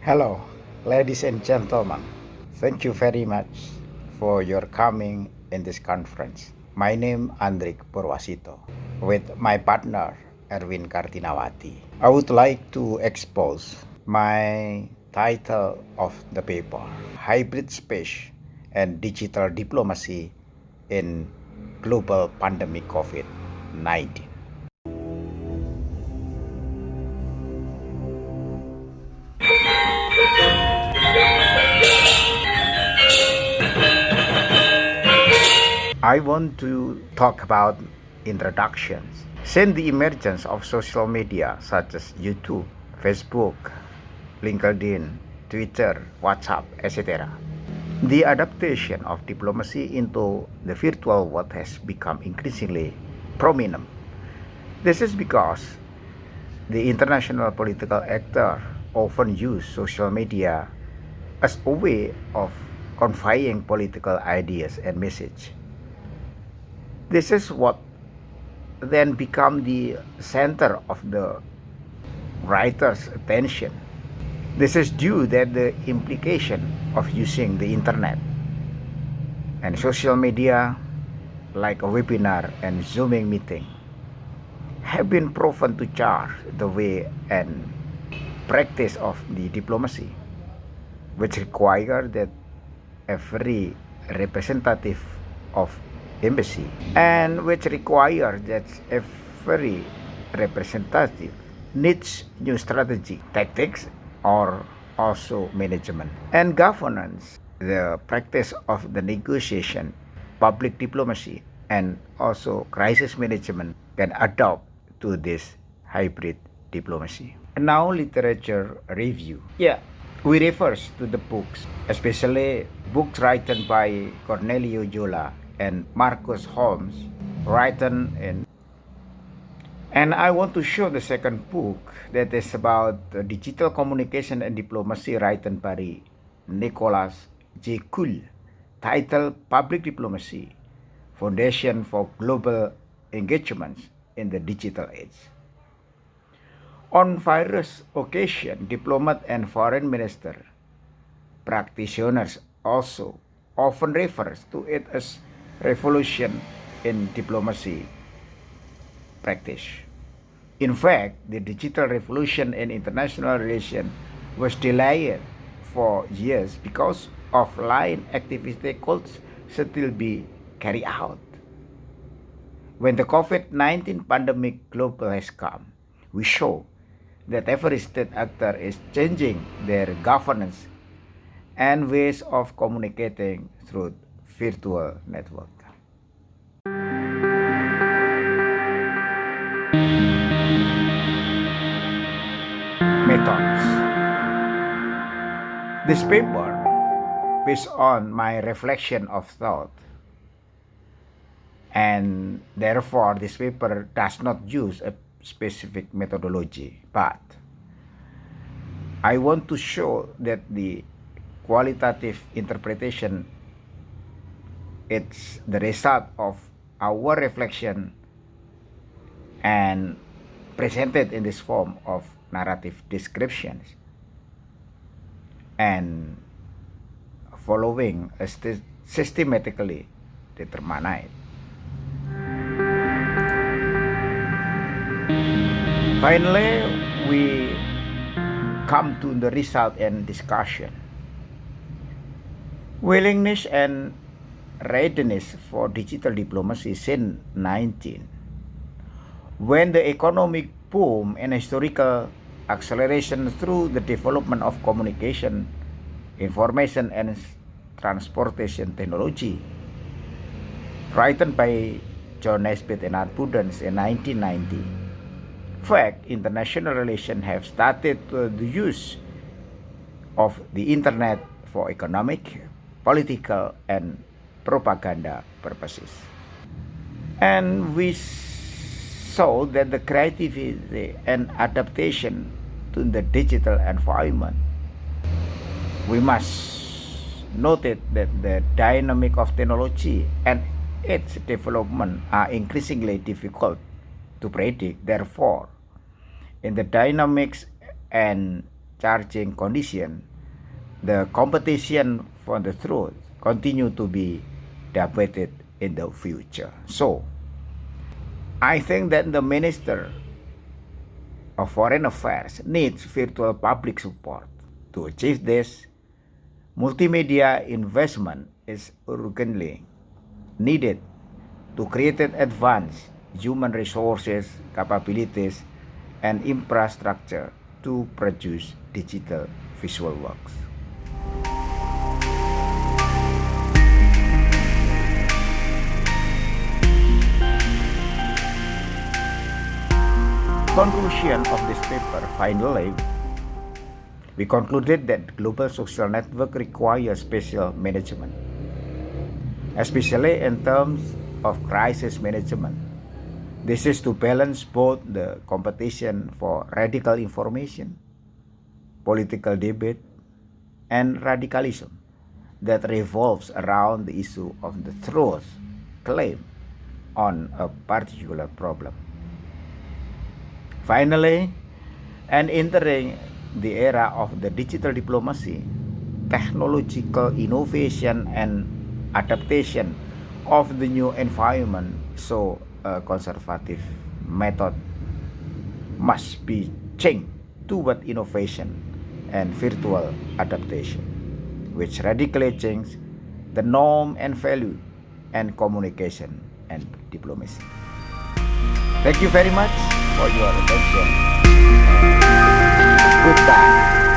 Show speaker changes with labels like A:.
A: Hello, ladies and gentlemen. Thank you very much for your coming in this conference. My name Andrik Purwasito. With my partner Erwin Kartinawati, I would like to expose my title of the paper, Hybrid Space and Digital Diplomacy in Global Pandemic COVID-19. I want to talk about introductions. Since the emergence of social media such as YouTube, Facebook, LinkedIn, Twitter, WhatsApp, etc., the adaptation of diplomacy into the virtual world has become increasingly prominent. This is because the international political actors often use social media as a way of conveying political ideas and message this is what then become the center of the writer's attention. This is due that the implication of using the internet and social media like a webinar and zooming meeting have been proven to change the way and practice of the diplomacy which require that every representative of embassy and which require that every representative needs new strategy, tactics, or also management and governance, the practice of the negotiation, public diplomacy, and also crisis management can adopt to this hybrid diplomacy. And now literature review. Yeah, we refer to the books, especially books written by Corneliu Bjola and Marcus Holmes written in and I want to show the second book that is about digital communication and diplomacy written by Nicholas J. Cull titled Public Diplomacy Foundation for Global Engagements in the Digital Age. On various occasions, diplomat and foreign minister practitioners also often refers to it as revolution in diplomacy practice. In fact, the digital revolution in international relations was delayed for years because offline activity could still be carried out. When the COVID-19 pandemic global has come, we show that every state actor is changing their governance and ways of communicating through virtual network. Methods This paper, based on my reflection of thought, and therefore this paper does not use a specific methodology, but I want to show that the qualitative interpretation it's the result of our reflection and presented in this form of narrative descriptions and following a systematically determined. Finally, we come to the result and discussion. Willingness and readiness for digital diplomacy since 19. When the economic boom and historical acceleration through the development of communication, information and transportation technology, written by John Naisbitt and Aburdene in 1990. In fact, international relations have started the use of the internet for economic, political, and propaganda purposes. And we saw that the creativity and adaptation to the digital environment, we must note that the dynamic of technology and its development are increasingly difficult to predict. Therefore, in the dynamics and charging condition, the competition for the truth continue to be debated in the future. So, I think that the Minister of Foreign Affairs needs virtual public support. To achieve this, multimedia investment is urgently needed to create advanced human resources, capabilities, and infrastructure to produce digital visual works. Conclusion of this paper, finally, we concluded that global social network requires special management, especially in terms of crisis management this is to balance both the competition for radical information, political debate, and radicalism that revolves around the issue of the truth claim on a particular problem. Finally, and entering the era of the digital diplomacy, technological innovation and adaptation of the new environment so a conservative method must be changed toward innovation and virtual adaptation, which radically change the norm and value and communication and diplomacy. Thank you very much for your attention. Goodbye.